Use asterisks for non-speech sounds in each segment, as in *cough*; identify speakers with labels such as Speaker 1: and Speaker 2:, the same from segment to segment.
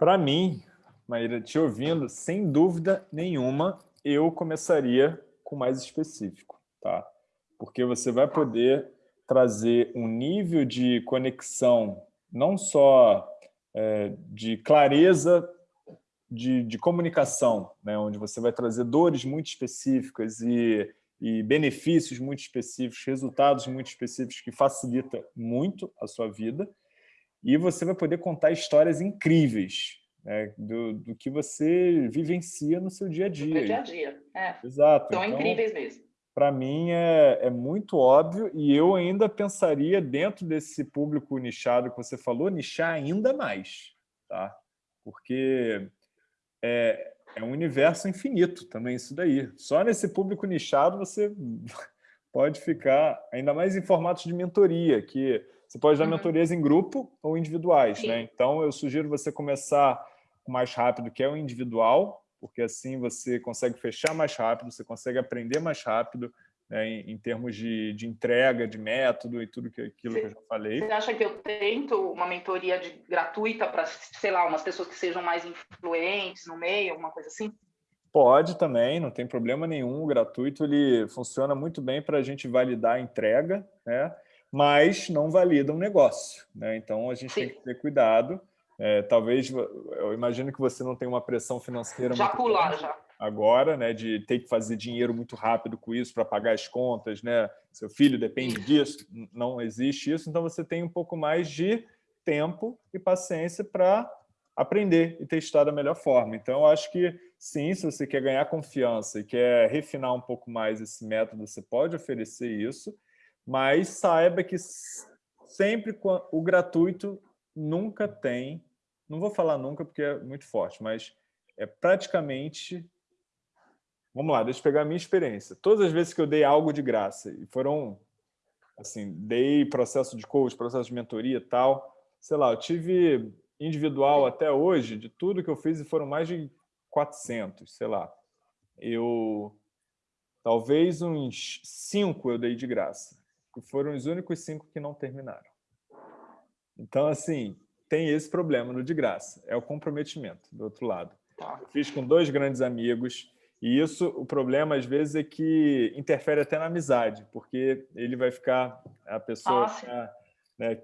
Speaker 1: Para mim, Maíra, te ouvindo, sem dúvida nenhuma, eu começaria com mais específico, tá? Porque você vai poder trazer um nível de conexão, não só é, de clareza de, de comunicação, né? onde você vai trazer dores muito específicas e, e benefícios muito específicos, resultados muito específicos que facilita muito a sua vida, e você vai poder contar histórias incríveis né, do, do que você vivencia no seu dia a dia.
Speaker 2: No dia a dia, é.
Speaker 1: Exato.
Speaker 2: São então, incríveis mesmo.
Speaker 1: Para mim é, é muito óbvio e eu ainda pensaria dentro desse público nichado que você falou, nichar ainda mais, tá? Porque é, é um universo infinito também isso daí. Só nesse público nichado você *laughs* pode ficar, ainda mais em formatos de mentoria, que você pode dar uhum. mentorias em grupo ou individuais. Né? Então, eu sugiro você começar mais rápido, que é o individual, porque assim você consegue fechar mais rápido, você consegue aprender mais rápido, né, em, em, termos de, de, entrega, de método e tudo que, aquilo você, que eu já falei.
Speaker 2: Você acha que eu tento uma mentoria de, gratuita para, sei lá, umas pessoas que sejam mais influentes no meio, alguma coisa assim?
Speaker 1: Pode também, não tem problema nenhum. O gratuito ele funciona muito bem para a gente validar a entrega, né? Mas não valida um negócio. Né? Então, a gente Sim. tem que ter cuidado. É, talvez, eu imagino que você não tem uma pressão financeira
Speaker 2: já muito pular, já
Speaker 1: agora, né, de ter que fazer dinheiro muito rápido com isso para pagar as contas, né? Seu filho depende disso, não existe isso, então você tem um pouco mais de tempo e paciência para aprender e testar da melhor forma. Então, eu acho que sim, se você quer ganhar confiança e quer refinar um pouco mais esse método, você pode oferecer isso, mas saiba que sempre o gratuito nunca tem, não vou falar nunca porque é muito forte, mas é praticamente Vamos lá, deixa eu pegar a minha experiência. Todas as vezes que eu dei algo de graça, e foram, assim, dei processo de coach, processo de mentoria e tal, sei lá, eu tive individual até hoje, de tudo que eu fiz, e foram mais de 400, sei lá. Eu, talvez uns cinco eu dei de graça, foram os únicos cinco que não terminaram. Então, assim, tem esse problema no de graça, é o comprometimento, do outro lado. Tá. fiz com dois grandes amigos, e isso, o problema, às vezes, é que interfere até na amizade, porque ele vai ficar, a pessoa ficar, né,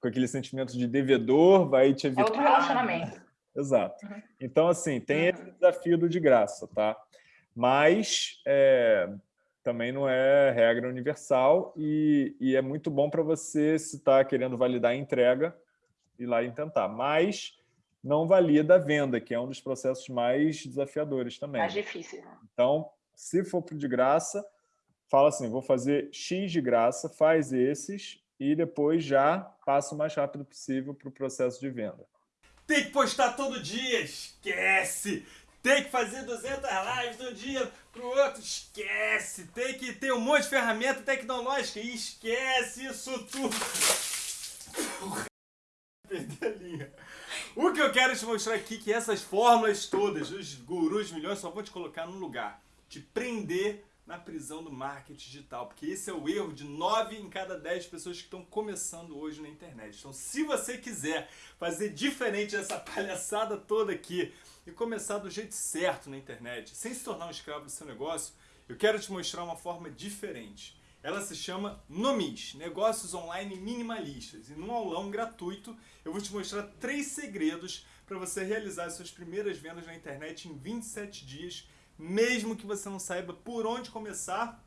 Speaker 1: com aquele sentimento de devedor, vai te evitar... É
Speaker 2: outro relacionamento.
Speaker 1: Exato. Uhum. Então, assim, tem uhum. esse desafio do de graça, tá? Mas é, também não é regra universal e, e é muito bom para você, se está querendo validar a entrega, ir lá e tentar. Mas não valida a venda, que é um dos processos mais desafiadores também.
Speaker 2: Mais difícil. Né?
Speaker 1: Então, se for para de graça, fala assim, vou fazer X de graça, faz esses e depois já passa o mais rápido possível para o processo de venda.
Speaker 3: Tem que postar todo dia, esquece! Tem que fazer 200 lives de um dia para o outro, esquece! Tem que ter um monte de ferramenta tecnológica, esquece isso tudo! Perder a linha. O que eu quero te mostrar aqui é que essas fórmulas todas, os gurus milhões, só vão te colocar num lugar. Te prender na prisão do marketing digital. Porque esse é o erro de 9 em cada 10 pessoas que estão começando hoje na internet. Então se você quiser fazer diferente dessa *laughs* palhaçada toda aqui e começar do jeito certo na internet, sem se tornar um escravo do seu negócio, eu quero te mostrar uma forma diferente. Ela se chama Nomis, Negócios Online Minimalistas. E num aulão gratuito eu vou te mostrar três segredos para você realizar suas primeiras vendas na internet em 27 dias, mesmo que você não saiba por onde começar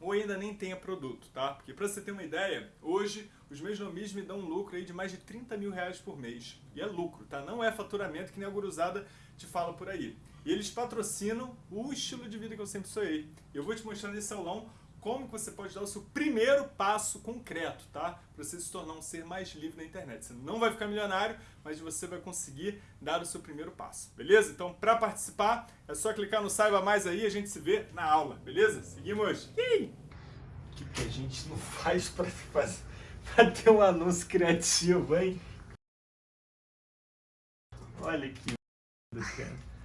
Speaker 3: ou ainda nem tenha produto, tá? Porque para você ter uma ideia, hoje os meus nomis me dão um lucro aí de mais de 30 mil reais por mês. E é lucro, tá? Não é faturamento que nem a guruzada te fala por aí. E eles patrocinam o estilo de vida que eu sempre sonhei. Eu vou te mostrar nesse aulão como você pode dar o seu primeiro passo concreto, tá? Para você se tornar um ser mais livre na internet. Você não vai ficar milionário, mas você vai conseguir dar o seu primeiro passo, beleza? Então, para participar, é só clicar no Saiba Mais aí e a gente se vê na aula, beleza? Seguimos! O que, que a gente não faz para ter um anúncio criativo, hein? Olha que cara.